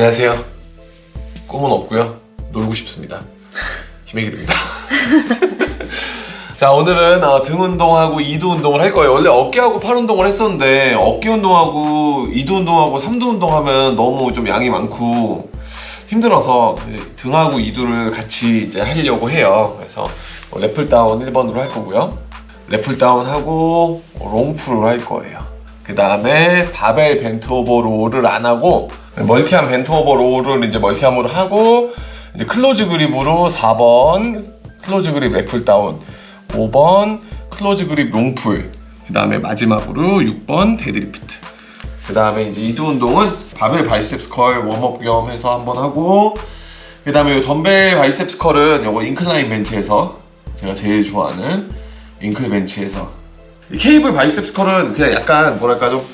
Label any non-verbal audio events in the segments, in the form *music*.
안녕하세요. 꿈은 없고요. 놀고 싶습니다. 김혜길입니다. *laughs* 자 오늘은 어, 등 운동하고 이두 운동을 할 거예요. 원래 어깨하고 팔 운동을 했었는데 어깨 운동하고 이두 운동하고 삼두 운동하면 너무 좀 양이 많고 힘들어서 등하고 이두를 같이 이제 하려고 해요. 그래서 래플 다운 1번으로 할 거고요. 래플 다운 하고 롱풀을 할 거예요. 그 다음에 바벨 bent over row를 안 하고 multi arm bent over row를 이제 multi arm으로 하고 이제 close grip으로 4번 close grip lat pull down 5번 close grip long pull 그 다음에 마지막으로 6번 데드리프트. 그 다음에 이제 이두 운동은 바벨 biceps curl warm-up 겸 해서 한번 하고 그 다음에 덤벨 biceps curl은 요거 incline 벤치에서 제가 제일 좋아하는 incline 벤치에서 케이블 biceps curl은 그냥 약간 뭐랄까 좀,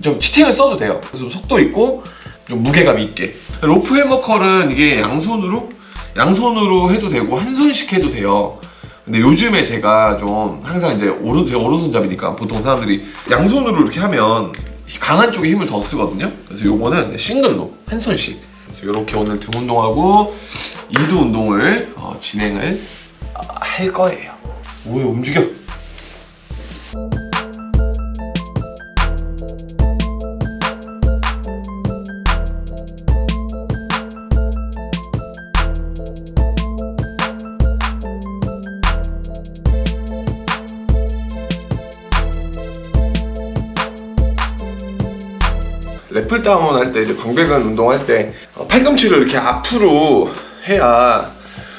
좀 cheating을 써도 돼요. 그래서 속도 있고 좀 무게감 있게. rope hammer curl은 이게 양손으로 양손으로 해도 되고 한 손씩 해도 돼요. 근데 요즘에 제가 좀 항상 이제 오른 제가 오른손잡이니까 보통 사람들이 양손으로 이렇게 하면 강한 쪽에 힘을 더 쓰거든요. 그래서 요거는 싱글로 한 손씩. 그래서 이렇게 오늘 등 운동하고 이두 운동을 어, 진행을 어, 할 거예요. 오 움직여 래플 다운 할 때 이제 광배근 운동할 때 어, 팔꿈치를 이렇게 앞으로 해야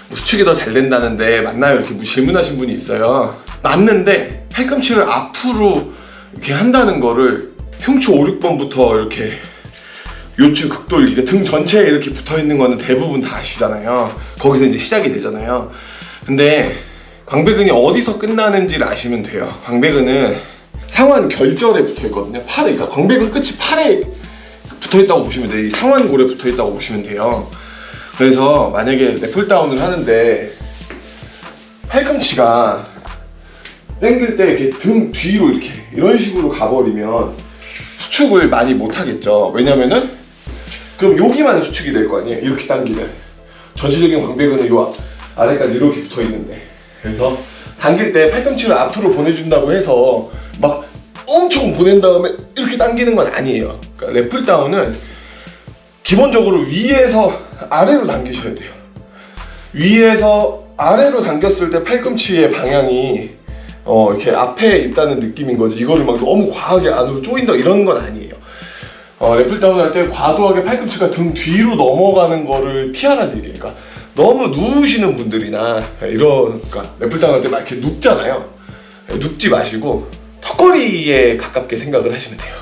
뭐 수축이 더 잘 된다는데 맞나요? 이렇게 뭐 질문하신 분이 있어요. 맞는데 팔꿈치를 앞으로 이렇게 한다는 거를 흉추 5, 6번부터 이렇게 요추 극돌 이렇게 등 전체에 이렇게 붙어 있는 거는 대부분 다 아시잖아요. 거기서 이제 시작이 되잖아요. 근데 광배근이 어디서 끝나는지를 아시면 돼요. 광배근은 상완 결절에 붙어 있거든요. 팔에. 그러니까 광배근 끝이 팔에 붙어 있다고 보시면 돼요. 이 상완골에 붙어 있다고 보시면 돼요. 그래서 만약에 래플다운을 하는데 팔꿈치가 당길 때 이렇게 등 뒤로 이렇게 이런 식으로 가버리면 수축을 많이 못 하겠죠. 왜냐면은 그럼 여기만 수축이 될 거 아니에요. 이렇게 당기면. 전체적인 광배근은 요 아래까지 이렇게 붙어 있는데. 그래서 당길 때 팔꿈치를 앞으로 보내준다고 해서 막 엄청 보낸 다음에 이렇게 당기는 건 아니에요. 그러니까 래플 다운은 기본적으로 위에서 아래로 당기셔야 돼요. 위에서 아래로 당겼을 때 팔꿈치의 방향이 어 이렇게 앞에 있다는 느낌인 거지. 이거를 막 너무 과하게 안으로 조인다 이런 건 아니에요. 어, 래플 다운 할 때 과도하게 팔꿈치가 등 뒤로 넘어가는 거를 피하라는 얘기예요. 그러니까 너무 누우시는 분들이나 이런 그러니까 래플 다운 할 때 막 이렇게 눕잖아요. 눕지 마시고 턱걸이에 가깝게 생각을 하시면 돼요.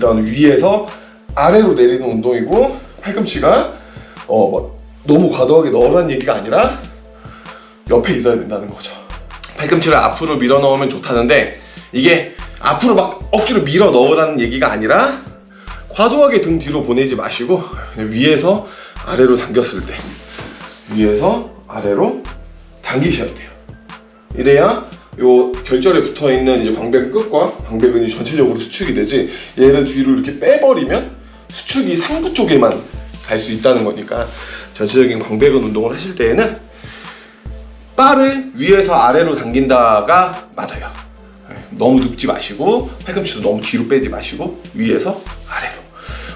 다운은 위에서 아래로 내리는 운동이고 팔꿈치가 어, 뭐 너무 과도하게 넣으라는 얘기가 아니라 옆에 있어야 된다는 거죠. 팔꿈치를 앞으로 밀어 넣으면 좋다는데 이게 앞으로 막 억지로 밀어 넣으라는 얘기가 아니라 과도하게 등 뒤로 보내지 마시고 위에서 아래로 당겼을 때 위에서 아래로 당기셔야 돼요. 이래야 요 결절에 붙어있는 이제 광배근 끝과 광배근이 전체적으로 수축이 되지 얘를 뒤로 이렇게 빼버리면 수축이 상부 쪽에만 갈 수 있다는 거니까 전체적인 광배근 운동을 하실 때에는 바를 위에서 아래로 당긴다가 맞아요. 네, 너무 눕지 마시고 팔꿈치도 너무 뒤로 빼지 마시고 위에서 아래로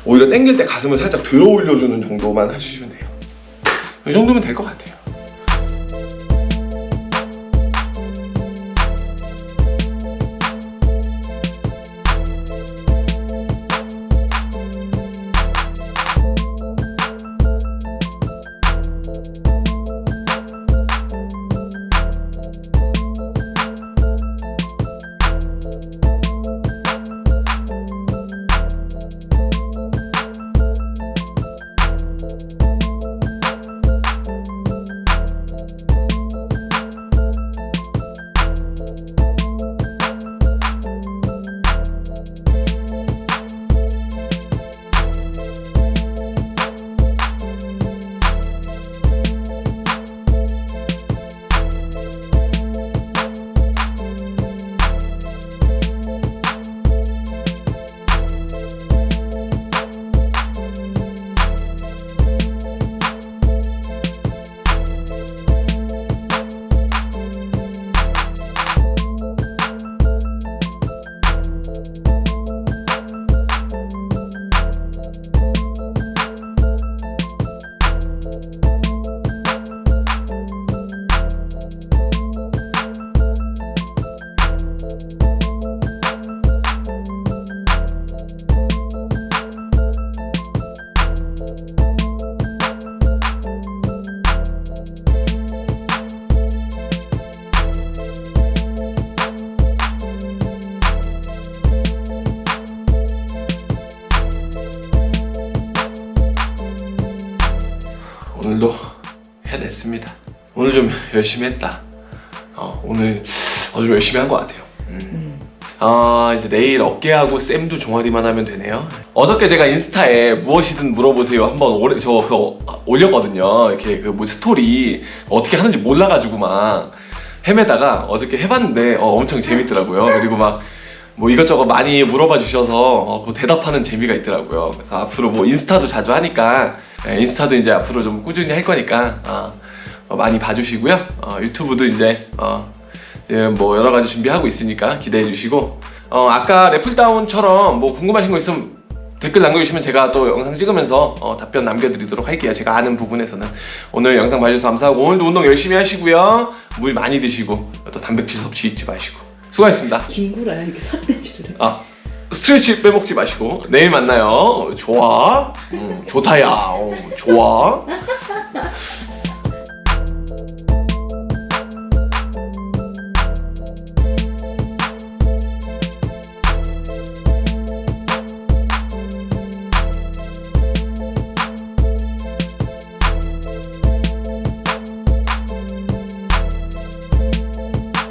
오히려 당길 때 가슴을 살짝 들어 올려주는 정도만 해주시면 돼요. 이 정도면 될 것 같아요 오늘도 해냈습니다. 오늘 좀 열심히 했다. 어, 오늘 아주 열심히 한 것 같아요. 음. 아 이제 내일 어깨하고 쌤도 종아리만 하면 되네요. 어저께 제가 인스타에 무엇이든 물어보세요 한번 오래 저 그거 올렸거든요. 이렇게 그 뭐 스토리 어떻게 하는지 몰라가지고 막 헤매다가 어저께 해봤는데 어, 엄청 재밌더라고요. 그리고 막 뭐 이것저것 많이 물어봐 주셔서 어, 그 대답하는 재미가 있더라고요. 그래서 앞으로 뭐 인스타도 자주 하니까 예, 인스타도 이제 앞으로 좀 꾸준히 할 거니까 어, 어, 많이 봐주시고요. 어, 유튜브도 이제 어, 예, 뭐 여러 가지 준비하고 있으니까 기대해 주시고 어, 아까 래플다운처럼 뭐 궁금하신 거 있으면 댓글 남겨주시면 제가 또 영상 찍으면서 어, 답변 남겨드리도록 할게요. 제가 아는 부분에서는 오늘 영상 봐주셔서 감사하고 오늘도 운동 열심히 하시고요. 물 많이 드시고 또 단백질 섭취 잊지 마시고 수고하셨습니다. 김구라야 이렇게 삿대질을 해. 아 스트레치 빼먹지 마시고 내일 만나요. 좋아, 음, 좋다야, 어, 좋아.